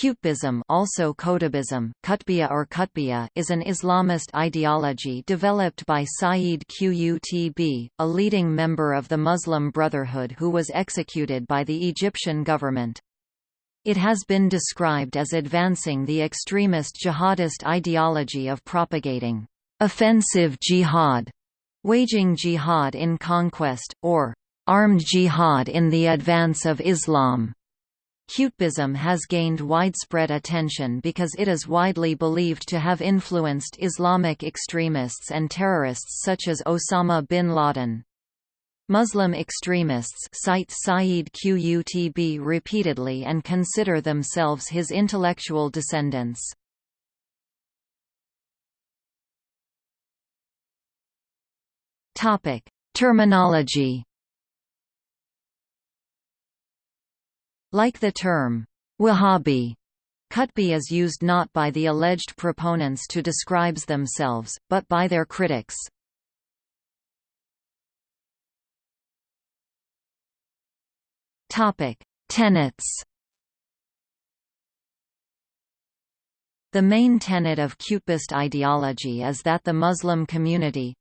Qutbism also Qutbism, Qutbiya or Qutbiya is an Islamist ideology developed by Sayyid Qutb, a leading member of the Muslim Brotherhood who was executed by the Egyptian government. It has been described as advancing the extremist jihadist ideology of propagating offensive jihad, waging jihad in conquest, or armed jihad in the advance of Islam. Qutbism has gained widespread attention because it is widely believed to have influenced Islamic extremists and terrorists such as Osama bin Laden. Muslim extremists cite Sayyid Qutb repeatedly and consider themselves his intellectual descendants. Terminology Like the term, Wahhabi, Qutbi is used not by the alleged proponents to describes themselves, but by their critics. Tenets The main tenet of Qutbist ideology is that the Muslim community,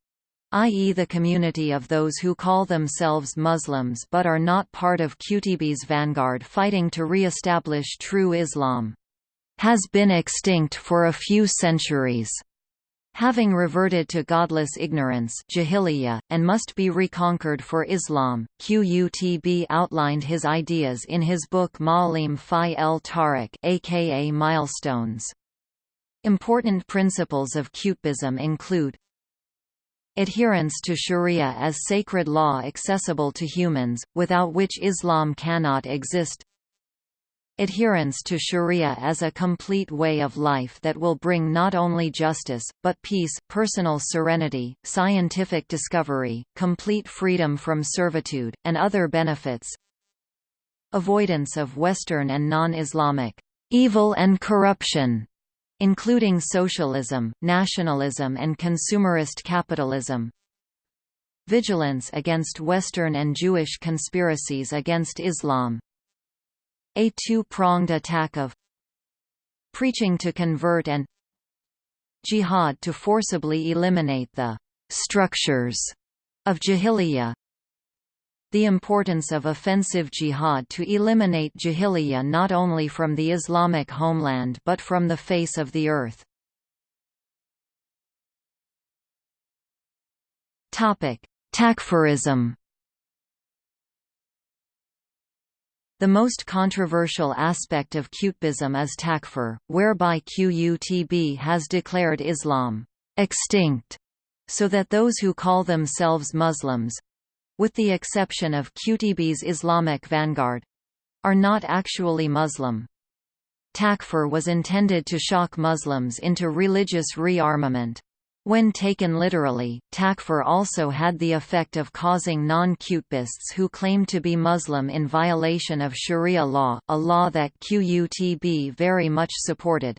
i.e. the community of those who call themselves Muslims but are not part of Qutb's vanguard fighting to re-establish true Islam. Has been extinct for a few centuries. Having reverted to godless ignorance and must be reconquered for Islam, Qutb outlined his ideas in his book Ma'alim fi el Tariq aka Milestones. Important principles of Qutbism include Adherence to sharia as sacred law accessible to humans, without which Islam cannot exist. Adherence to sharia as a complete way of life that will bring not only justice, but peace, personal serenity, scientific discovery, complete freedom from servitude, and other benefits. Avoidance of Western and non-Islamic evil and corruption including socialism, nationalism and consumerist capitalism. Vigilance against Western and Jewish conspiracies against Islam. A two-pronged attack of preaching to convert and jihad to forcibly eliminate the structures of jahiliyyah the importance of offensive jihad to eliminate jahiliyyah not only from the Islamic homeland but from the face of the earth. Takfirism The most controversial aspect of Qutbism is takfir, whereby Qutb has declared Islam extinct, so that those who call themselves Muslims, with the exception of Qutb's Islamic vanguard are not actually Muslim. Takfir was intended to shock Muslims into religious rearmament. When taken literally, takfir also had the effect of causing non-Qutbists who claimed to be Muslim in violation of Sharia law, a law that Qutb very much supported.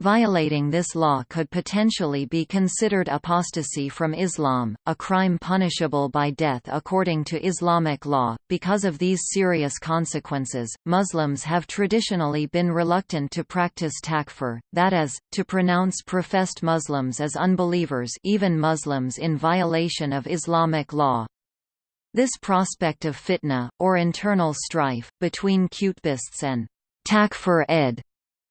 Violating this law could potentially be considered apostasy from Islam, a crime punishable by death according to Islamic law. Because of these serious consequences, Muslims have traditionally been reluctant to practice takfir, that is, to pronounce professed Muslims as unbelievers, even Muslims in violation of Islamic law. This prospect of fitna, or internal strife, between Qutbists and takfir ed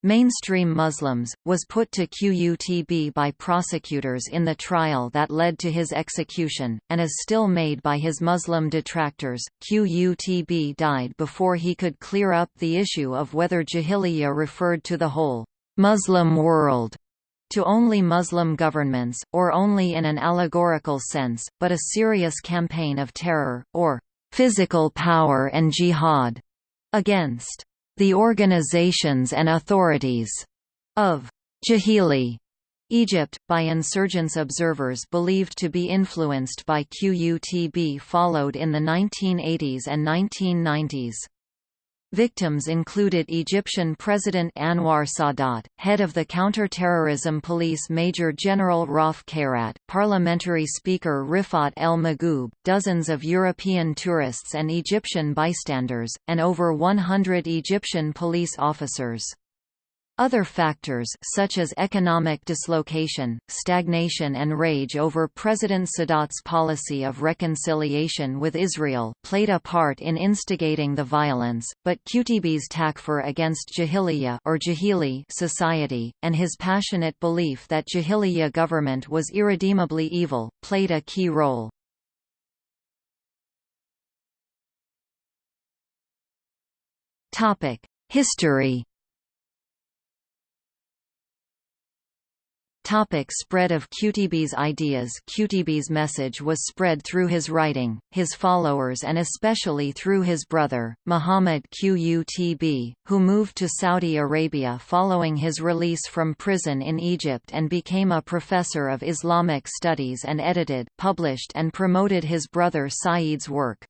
Mainstream Muslims, was put to Qutb by prosecutors in the trial that led to his execution, and is still made by his Muslim detractors. Qutb died before he could clear up the issue of whether Jahiliyyah referred to the whole Muslim world to only Muslim governments, or only in an allegorical sense, but a serious campaign of terror, or physical power and jihad against the organizations and authorities of Jahili Egypt, by insurgents observers believed to be influenced by Qutb followed in the 1980s and 1990s. Victims included Egyptian President Anwar Sadat, head of the counter-terrorism police Major General Rauf Khairat, parliamentary speaker Rifat El Magoub, dozens of European tourists and Egyptian bystanders, and over 100 Egyptian police officers. Other factors such as economic dislocation, stagnation and rage over President Sadat's policy of reconciliation with Israel played a part in instigating the violence, but Qutb's takfir against Jahiliyyah or Jahili society, and his passionate belief that Jahiliyyah government was irredeemably evil, played a key role. History Topic spread of Qutb's ideas Qutb's message was spread through his writing, his followers and especially through his brother, Muhammad Qutb, who moved to Saudi Arabia following his release from prison in Egypt and became a professor of Islamic studies and edited, published and promoted his brother Said's work.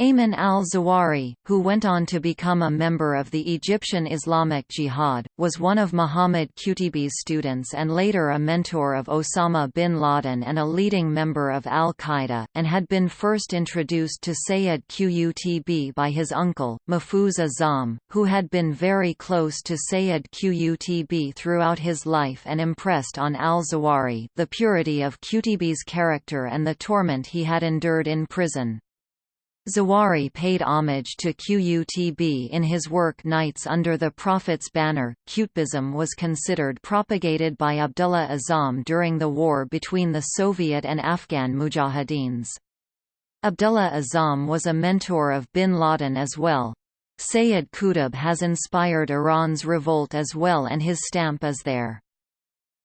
Ayman al-Zawahiri, who went on to become a member of the Egyptian Islamic Jihad, was one of Muhammad Qutb's students and later a mentor of Osama bin Laden and a leading member of al-Qaeda, and had been first introduced to Sayyid Qutb by his uncle, Mahfuz Azzam, who had been very close to Sayyid Qutb throughout his life and impressed on al-Zawahiri the purity of Qutb's character and the torment he had endured in prison. Zawahiri paid homage to Qutb in his work Knights Under the Prophet's Banner. Qutbism was considered propagated by Abdullah Azzam during the war between the Soviet and Afghan mujahideens. Abdullah Azzam was a mentor of bin Laden as well. Sayyid Qutb has inspired Iran's revolt as well and his stamp is there.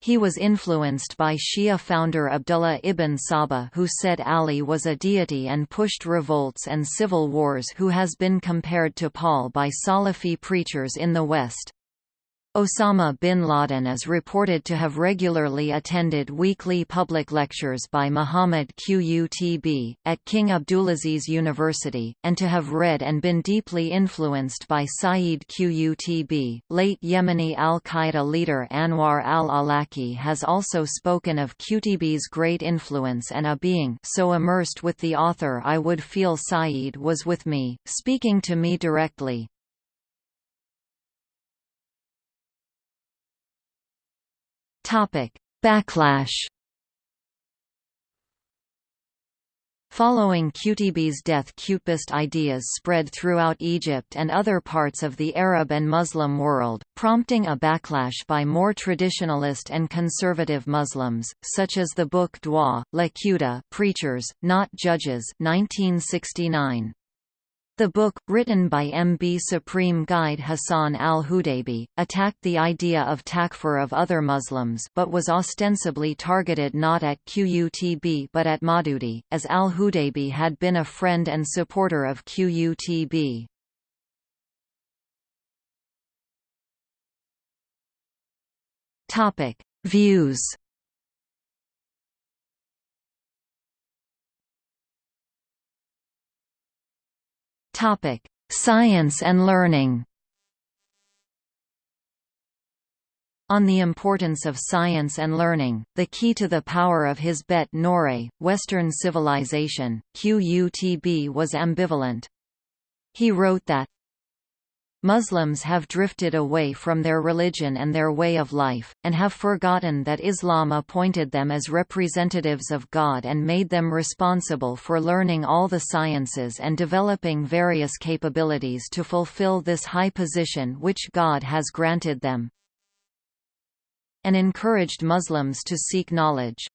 He was influenced by Shia founder Abdullah ibn Saba who said Ali was a deity and pushed revolts and civil wars who has been compared to Paul by Salafi preachers in the West. Osama bin Laden is reported to have regularly attended weekly public lectures by Muhammad Qutb, at King Abdulaziz University, and to have read and been deeply influenced by Sayyid Qutb. Late Yemeni al-Qaeda leader Anwar al-Awlaki has also spoken of Qutb's great influence and a being so immersed with the author I would feel Sayyid was with me, speaking to me directly. Topic: Backlash. Following Qutb's death Qutbist ideas spread throughout Egypt and other parts of the Arab and Muslim world, prompting a backlash by more traditionalist and conservative Muslims, such as the book Dua, La Quta Preachers, Not Judges 1969. The book, written by MB Supreme Guide Hassan al-Hudaybi, attacked the idea of takfir of other Muslims but was ostensibly targeted not at Qutb but at Maududi, as al-Hudaybi had been a friend and supporter of Qutb. Views Topic: Science and learning. On the importance of science and learning, the key to the power of his bête noire, Western civilization, Qutb was ambivalent. He wrote that, Muslims have drifted away from their religion and their way of life, and have forgotten that Islam appointed them as representatives of God and made them responsible for learning all the sciences and developing various capabilities to fulfill this high position which God has granted them and encouraged Muslims to seek knowledge.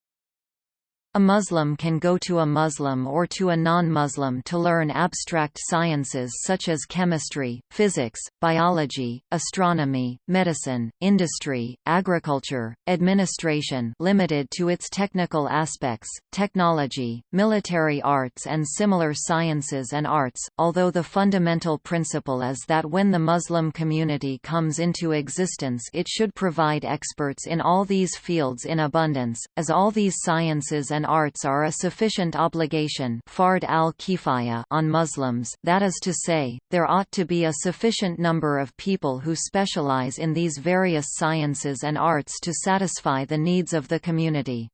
A Muslim can go to a Muslim or to a non-Muslim to learn abstract sciences such as chemistry, physics, biology, astronomy, medicine, industry, agriculture, administration limited to its technical aspects, technology, military arts and similar sciences and arts, although the fundamental principle is that when the Muslim community comes into existence it should provide experts in all these fields in abundance, as all these sciences and and arts are a sufficient obligation fard al on Muslims that is to say, there ought to be a sufficient number of people who specialize in these various sciences and arts to satisfy the needs of the community.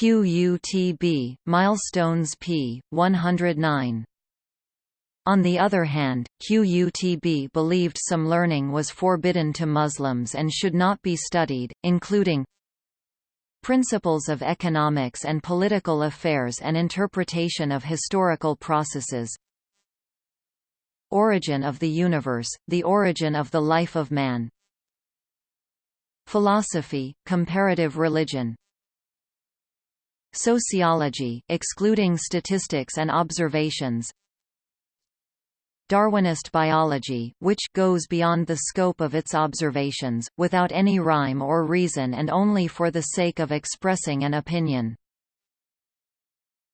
QUTB, Milestones p. 109 On the other hand, QUTB believed some learning was forbidden to Muslims and should not be studied, including Principles of economics and political affairs and interpretation of historical processes. Origin of the universe, the origin of the life of man. Philosophy, comparative religion. Sociology excluding statistics and observations Darwinist biology, which goes beyond the scope of its observations, without any rhyme or reason and only for the sake of expressing an opinion.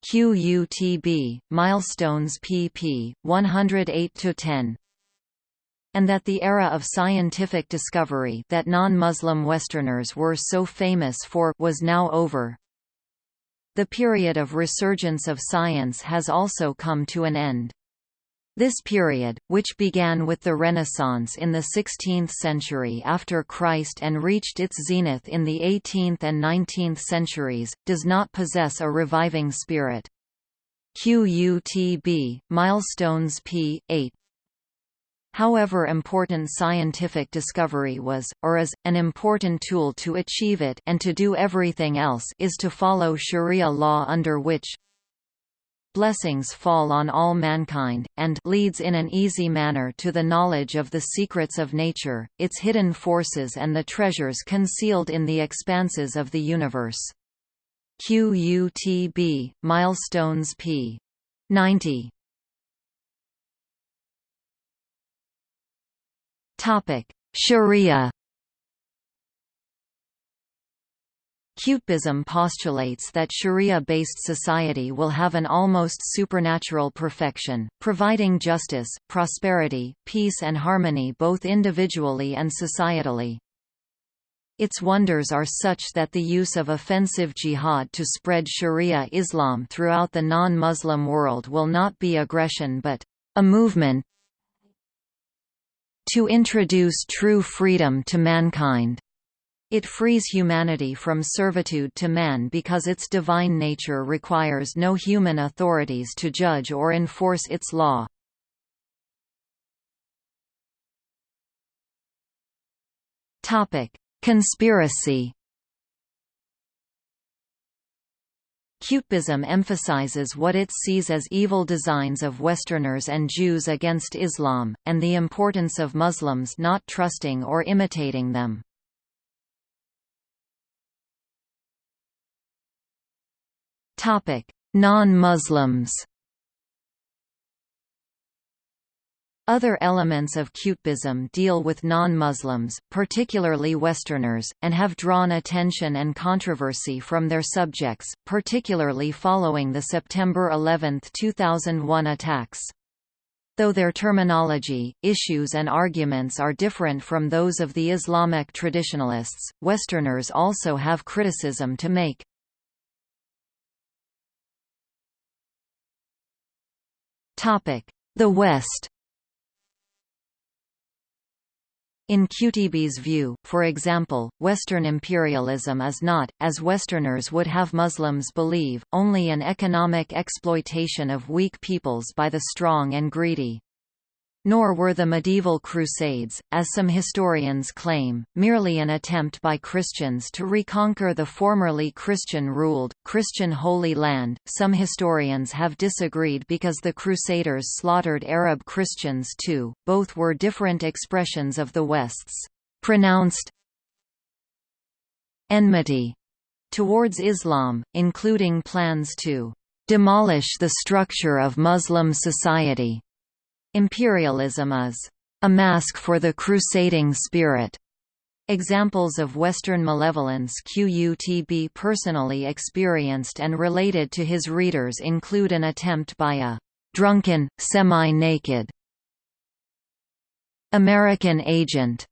QUTB, Milestones pp. 108–10 and that the era of scientific discovery that non-Muslim Westerners were so famous for was now over. The period of resurgence of science has also come to an end. This period, which began with the Renaissance in the 16th century after Christ and reached its zenith in the 18th and 19th centuries, does not possess a reviving spirit. QUTB, Milestones p. 8 However important scientific discovery was, or is, an important tool to achieve it and to do everything else is to follow sharia law under which blessings fall on all mankind, and leads in an easy manner to the knowledge of the secrets of nature, its hidden forces and the treasures concealed in the expanses of the universe. QUTB, Milestones p. 90 Sharia Qutbism postulates that Sharia-based society will have an almost supernatural perfection, providing justice, prosperity, peace and harmony both individually and societally. Its wonders are such that the use of offensive jihad to spread Sharia Islam throughout the non-Muslim world will not be aggression but a movement to introduce true freedom to mankind. It frees humanity from servitude to man because its divine nature requires no human authorities to judge or enforce its law. Conspiracy Qutbism emphasizes what it sees as evil designs of Westerners and Jews against Islam, and the importance of Muslims not trusting or imitating them. Non-Muslims Other elements of Qutbism deal with non-Muslims, particularly Westerners, and have drawn attention and controversy from their subjects, particularly following the September 11, 2001 attacks. Though their terminology, issues and arguments are different from those of the Islamic traditionalists, Westerners also have criticism to make. The West In Qutb's view, for example, Western imperialism is not, as Westerners would have Muslims believe, only an economic exploitation of weak peoples by the strong and greedy. Nor were the medieval Crusades, as some historians claim, merely an attempt by Christians to reconquer the formerly Christian-ruled, Christian Holy Land. Some historians have disagreed because the Crusaders slaughtered Arab Christians too. Both were different expressions of the West's pronounced enmity towards Islam, including plans to demolish the structure of Muslim society Imperialism is a mask for the crusading spirit. Examples of Western malevolence QUTB personally experienced and related to his readers include an attempt by a drunken, semi-naked American agent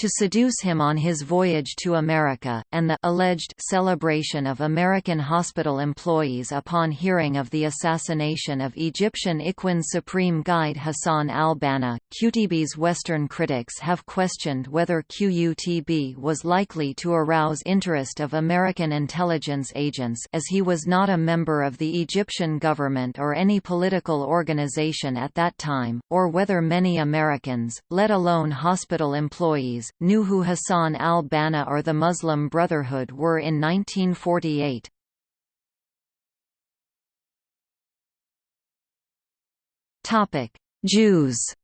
to seduce him on his voyage to America, and the alleged celebration of American hospital employees upon hearing of the assassination of Egyptian Ikhwan Supreme Guide Hassan al-Banna. QUTB's Western critics have questioned whether QUTB was likely to arouse interest of American intelligence agents as he was not a member of the Egyptian government or any political organization at that time, or whether many Americans, let alone hospital employees, who Hassan al-Banna or the Muslim Brotherhood were in 1948. Jews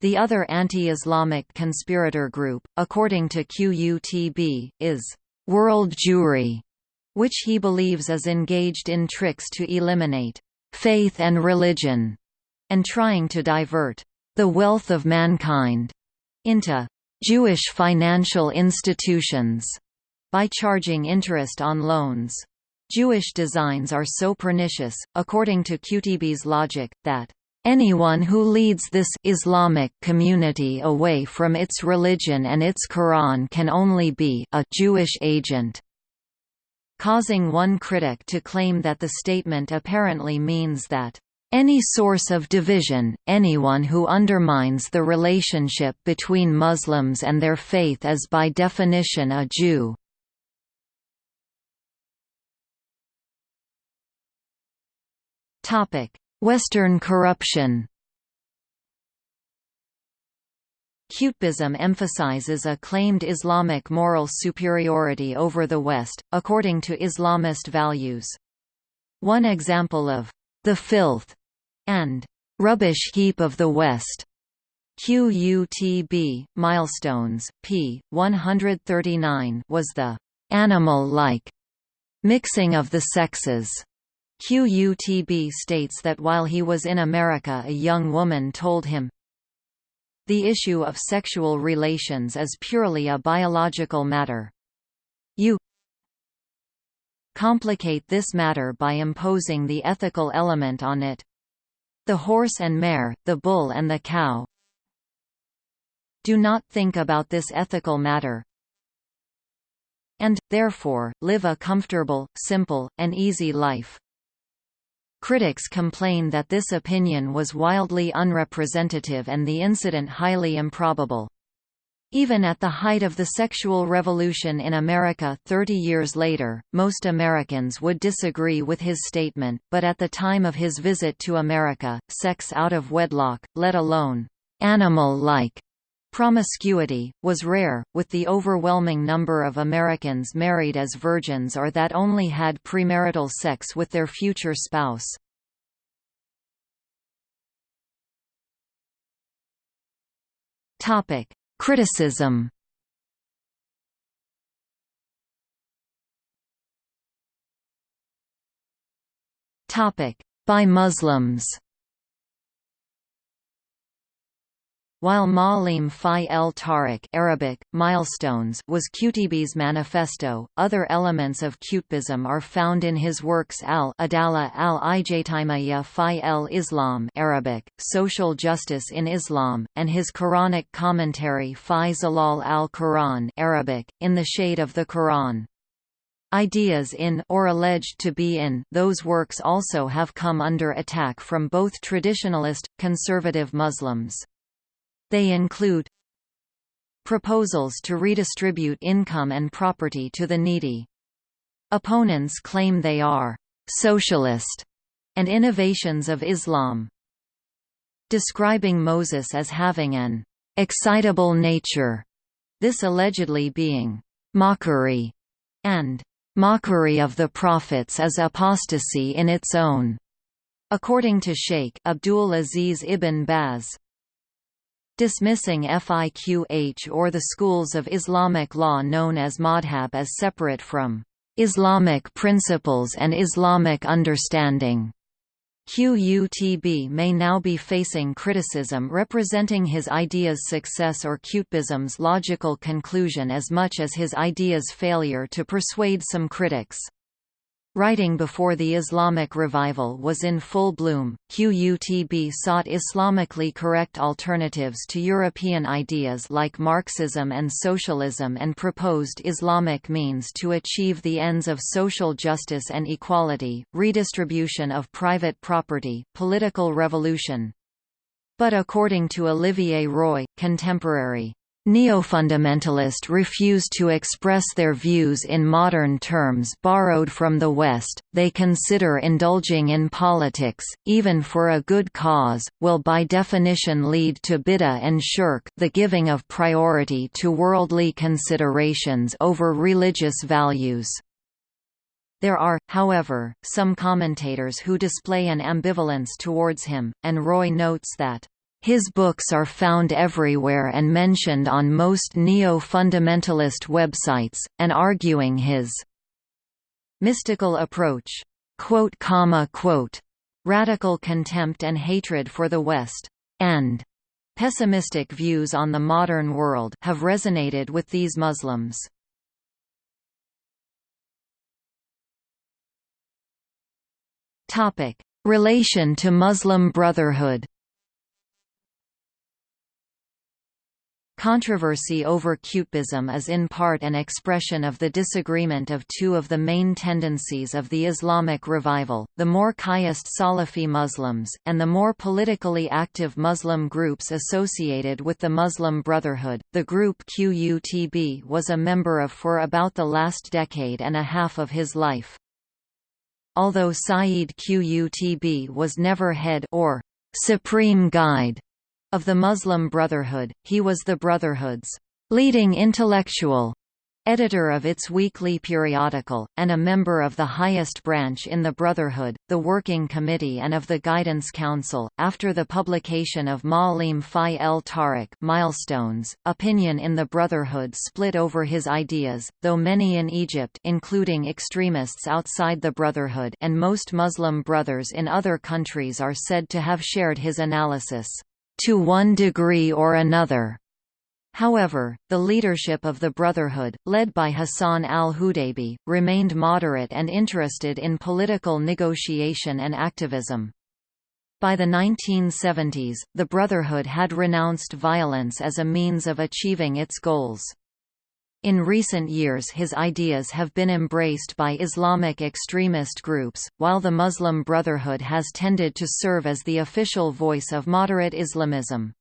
The other anti-Islamic conspirator group, according to QUTB, is «world Jewry», which he believes is engaged in tricks to eliminate «faith and religion» and trying to divert the wealth of mankind into Jewish financial institutions by charging interest on loans. Jewish designs are so pernicious, according to Qutb's logic, that anyone who leads this Islamic community away from its religion and its Quran can only be a Jewish agent causing one critic to claim that the statement apparently means that any source of division, anyone who undermines the relationship between Muslims and their faith is by definition a Jew. Western corruption Qutbism emphasizes a claimed Islamic moral superiority over the West, according to Islamist values. One example of the filth, and rubbish heap of the West. QUTB, Milestones, p. 139 was the animal-like mixing of the sexes. QUTB states that while he was in America a young woman told him, The issue of sexual relations is purely a biological matter. You complicate this matter by imposing the ethical element on it. The horse and mare, the bull and the cow. Do not think about this ethical matter. And, therefore, live a comfortable, simple, and easy life. Critics complain that this opinion was wildly unrepresentative and the incident highly improbable. Even at the height of the sexual revolution in America 30 years later, most Americans would disagree with his statement, but at the time of his visit to America, sex out of wedlock, let alone animal-like promiscuity, was rare, with the overwhelming number of Americans married as virgins or that only had premarital sex with their future spouse. Topic: Criticism. By Muslims While Ma'alim fi el Tariq Arabic, milestones was Qutb's manifesto, other elements of Qutbism are found in his works al-Adala al-Ijtimaiya fi el-Islam Arabic, Social Justice in Islam, and his Quranic commentary fi Zilal al-Quran Arabic, In the Shade of the Quran. Ideas in or alleged to be in those works also have come under attack from both traditionalist, conservative Muslims. They include proposals to redistribute income and property to the needy. Opponents claim they are socialist and innovations of Islam. Describing Moses as having an excitable nature, this allegedly being mockery, and mockery of the prophets is apostasy in its own. According to Sheikh Abdul Aziz ibn Baz, dismissing fiqh or the schools of Islamic law known as madhab as separate from Islamic principles and Islamic understanding. QUTB may now be facing criticism representing his idea's success or Qutbism's logical conclusion as much as his idea's failure to persuade some critics. Writing before the Islamic revival was in full bloom, QUTB sought Islamically correct alternatives to European ideas like Marxism and socialism and proposed Islamic means to achieve the ends of social justice and equality, redistribution of private property, political revolution. But according to Olivier Roy, contemporary Neofundamentalist refuse to express their views in modern terms borrowed from the West, they consider indulging in politics, even for a good cause, will by definition lead to bid'ah and shirk the giving of priority to worldly considerations over religious values. There are, however, some commentators who display an ambivalence towards him, and Roy notes that his books are found everywhere and mentioned on most neo-fundamentalist websites, and arguing his mystical approach, quote, comma, quote, radical contempt and hatred for the West, and pessimistic views on the modern world have resonated with these Muslims. Relation to Muslim Brotherhood Controversy over Qutbism is in part an expression of the disagreement of two of the main tendencies of the Islamic revival, the more quietist Salafi Muslims, and the more politically active Muslim groups associated with the Muslim Brotherhood. The group QUTB was a member of for about the last decade and a half of his life. Although Sayyid Qutb was never head or supreme guide of the Muslim Brotherhood, he was the Brotherhood's leading intellectual editor of its weekly periodical, and a member of the highest branch in the Brotherhood, the Working Committee and of the Guidance Council. After the publication of Ma'alim Fi el Tariq Milestones, opinion in the Brotherhood split over his ideas, though many in Egypt including extremists outside the Brotherhood and most Muslim brothers in other countries are said to have shared his analysis to one degree or another. However, the leadership of the Brotherhood, led by Hassan al-Hudaybi, remained moderate and interested in political negotiation and activism. By the 1970s, the Brotherhood had renounced violence as a means of achieving its goals. In recent years his ideas have been embraced by Islamic extremist groups, while the Muslim Brotherhood has tended to serve as the official voice of moderate Islamism.